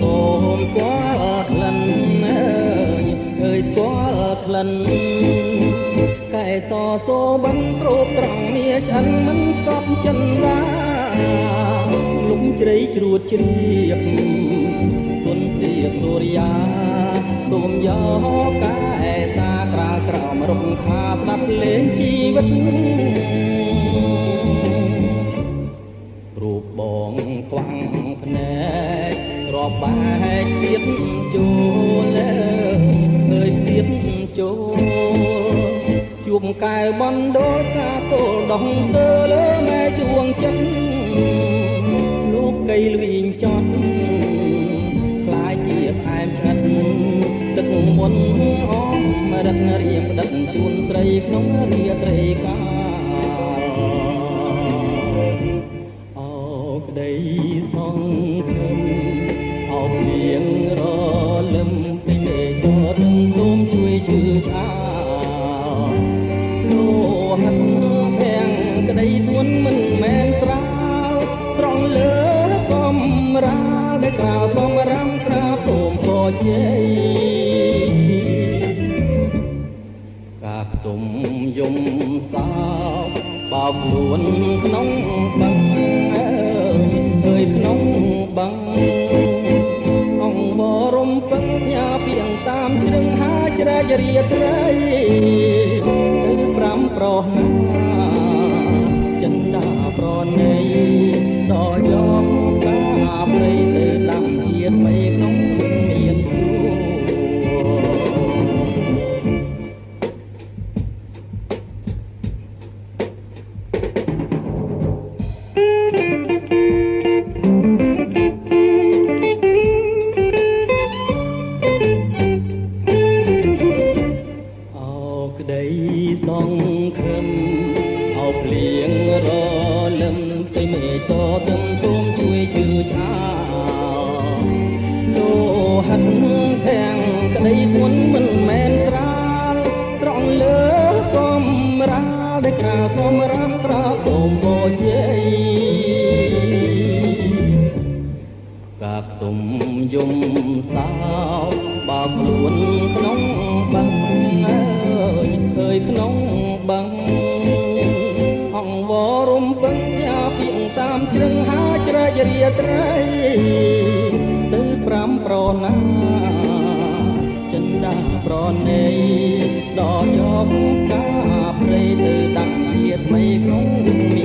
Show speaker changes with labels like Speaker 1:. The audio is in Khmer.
Speaker 1: សូមស្គាល់ក្លិនអើយឃើញស្គាល់ក្លិនកែសសូបឹងស្រូបស្រង់មាឆ្អិនមិនស្គប់ចិនឡាលំជ្រៃជ្រួតជ្រាបគុណព្រាបសូរិយាសូមយកកែសាក្រាលក្រោមរំខាស្ដាប់លេងជីវិតរូបបងខ្វាំងភ្នែក ប់បែកទៀតចូលអើយទៀតចូលជួបកែវបណ្ដោកាទល់ដងទៅលើម៉ែជួងចិត្តលោកកៃលវិញចត់ខ្លាយជាផ្អែមឆ្អិតទឹកមុនអមរិទ្ធរៀងដឹកជូនស្រីក្នុងរាត្រីកា រាលដែលក្រៅសំរាំក្រាបសូមពរជ័យកាខ្ទុំយំសោកបោកខ្លួនក្នុងបឹងអើយក្នុងបឹងអង្គបរំពឹងញ៉ាពីងតាមជ្រឹងហាជ្រែករាត្រីទៅប្រាំប្រោះណា ជាថ្មីក្នុងមានសួរអោក្តីសង្ឃឹមអោភ្លៀងរលឹមទៅមេតទឹមសូមជួយជឿឆាលោ ហិតទាំងក្តីធ្ងន់មិនមែនស្រាលស្រង់លើកំរាលដែលក្រាលសមរាមក្រាបសូមបរជ័យកាខ្ទុំយំសោកបោកខ្លួនក្នុងបឹងអើយអើយក្នុងបឹងអង្គវរំពឹងយ៉ាពីងតាមជ្រឹងហាជ្រែករាត្រីទៅ ប្រណាចិនដាប្រណេដល់យកកាព្រៃទៅដាក់ជាតិបីក្នុង